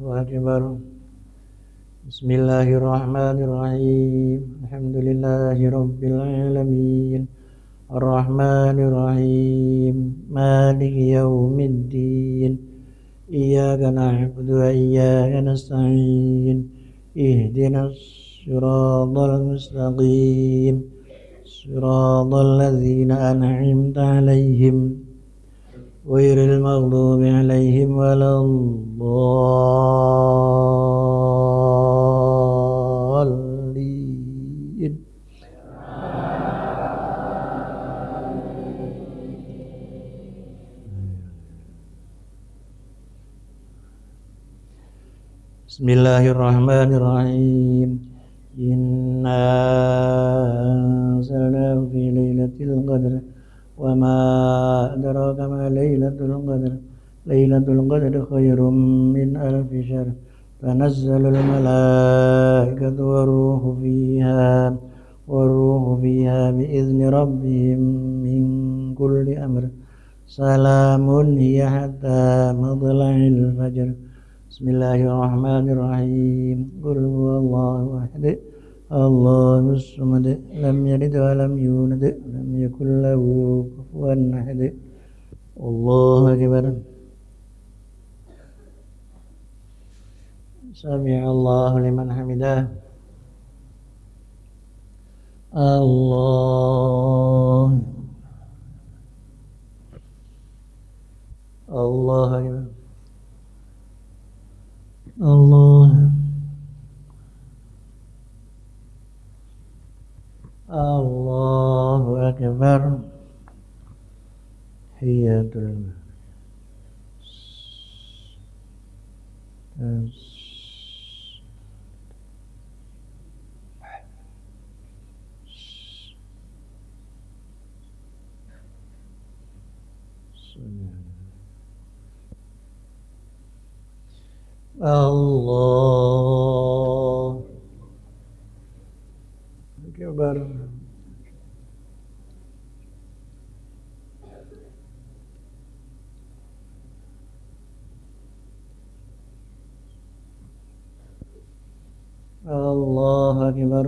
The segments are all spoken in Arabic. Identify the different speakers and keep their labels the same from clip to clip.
Speaker 1: أكبر بسم الله الرحمن الرحيم. الحمد لله رب العالمين. الرحمن الرحيم. مالك يوم الدين. إياك نعبد وإياك نستعين. اهدنا الصراط المستقيم. صراط الذين أنعمت عليهم. غير المغضوب عليهم ولا الضالين. بسم الله الرحمن الرحيم. إنا أنزلناه في ليلة القدر وما أدراك ما ليلة القدر. ليلة القدر خير من ألف شهر. تنزل الملائكة والروح فيها والروح فيها بإذن ربهم من كل أمر. سلام هي حتى مطلع الفجر. بسم الله الرحمن الرحيم. قل هو الله أحد الله الصمد لم يلد ولم يولد لم يكن له كفوا أحد. الله أكبر. سمع الله لمن حمده. الله. الله أكبر. الله الله أكبر هي الله. أكبر الله أكبر.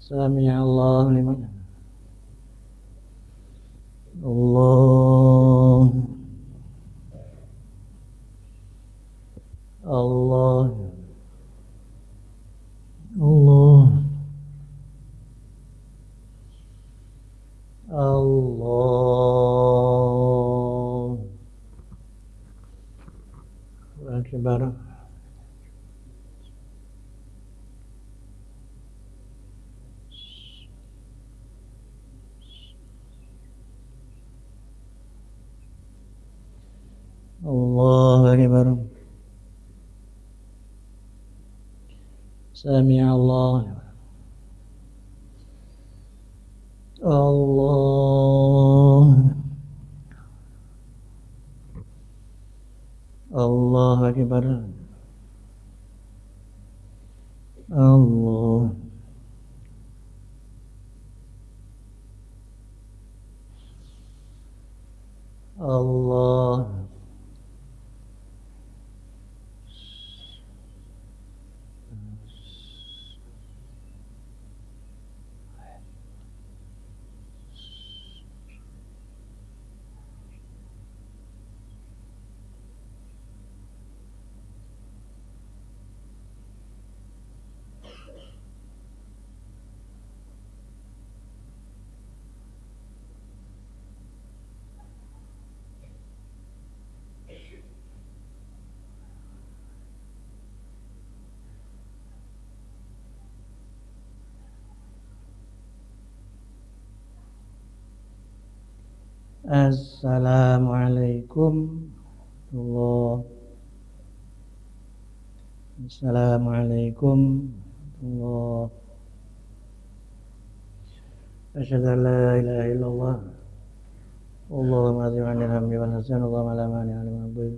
Speaker 1: سمع الله لمن؟ الله. الله. الله. الله. أكبر الله أكبر. سمع الله. الله. الله أكبر. الله. الله. الله. السلام عليكم. الله. أشهد أن لا إله إلا الله. اللهم أعظم عن الهم والحسن. اللهم لا مانع لما أعطيت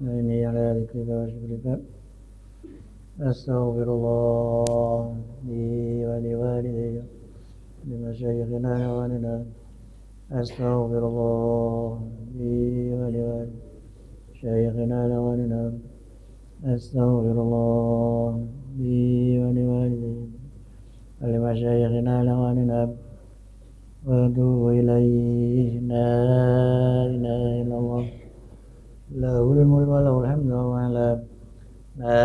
Speaker 1: إني على ذكرك وشكرك. أستغفر الله لي ولوالدي لمشايخنا ووالدنا أستغفر الله لي ولوالدينا لوالدنا أستغفر الله لي ولوالدينا ولمشايخنا لوالدنا وأتوب إليه لا إله إلا الله له الملك وله الحمد وهو على لا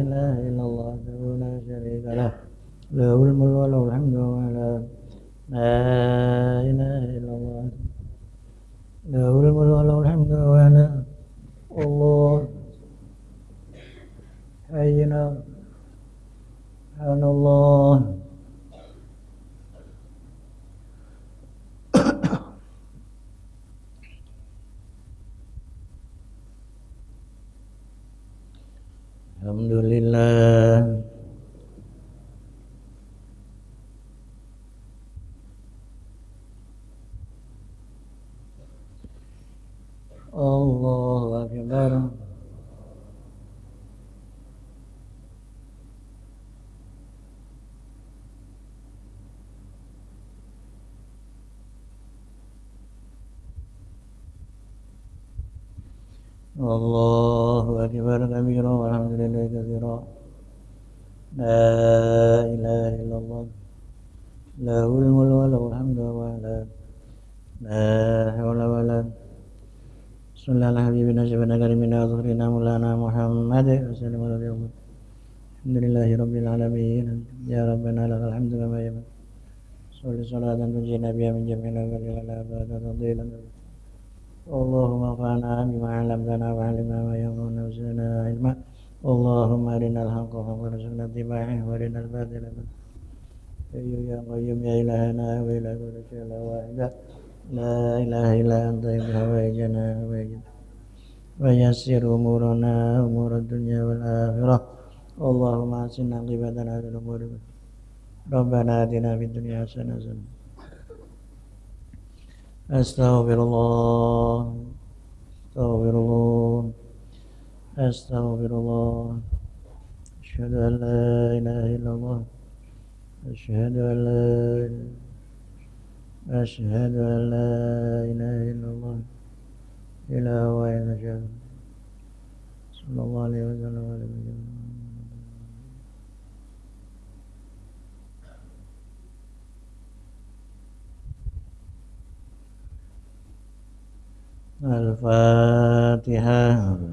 Speaker 1: إله إلا الله وحده لا شريك له له الملك وله الحمد وهو على لا إله إلا الله له الملك وله الحمد وهو على الله حينا سبحان الله الحمد لله الله أكبر الله أكبر كبيرا والحمد لله كثيرا لا إله إلا الله. له الملك وله الحمد على لا حول ولا صلى الله على حبيبنا شفنا كريمنا وظهرنا مولانا محمد وسلم على اليوم الحمد لله رب العالمين. يا ربنا لك الحمد كما يبقى صل صلاة تنجينا بها من جميع الأول ولا أبدا تفضيلا اللهم انفعنا بما علمتنا وعلمنا ما ينفعنا وزدنا علما. اللهم أرنا الحق حقا وارزقنا اتباعه وأرنا الباطل باطلا. يا قيوم يا إلهنا والى كل شيء لا واحدة لا إله إلا أنت بهوائجنا هوائجنا ويسر أمورنا أمور الدنيا والآخرة. اللهم احسن عاقبتنا في الأمور. ربنا آتنا في الدنيا حسنة أستغفر الله. أستغفر الله. أستغفر الله. أشهد أن لا إله إلا الله. أشهد أن لا أشهد أن لا إله إلا الله إله واحد صلى الله عليه وسلم وعلى آله الفاتحة.